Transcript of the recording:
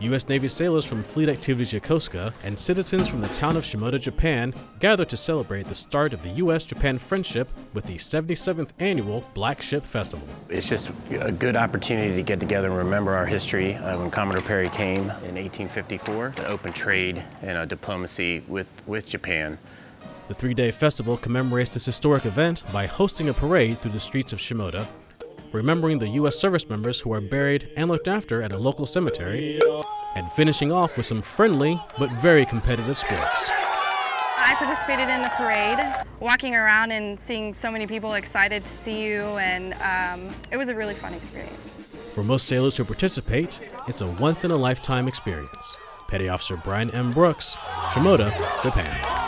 U.S. Navy sailors from Fleet Activities Yokosuka and citizens from the town of Shimoda, Japan gathered to celebrate the start of the U.S. Japan friendship with the 77th annual Black Ship Festival. It's just a good opportunity to get together and remember our history uh, when Commodore Perry came in 1854, the open trade and uh, diplomacy with, with Japan. The three day festival commemorates this historic event by hosting a parade through the streets of Shimoda, remembering the U.S. service members who are buried and looked after at a local cemetery, and finishing off with some friendly but very competitive sports. I participated in the parade, walking around and seeing so many people excited to see you, and um, it was a really fun experience. For most sailors who participate, it's a once in a lifetime experience. Petty Officer Brian M. Brooks, Shimoda, Japan.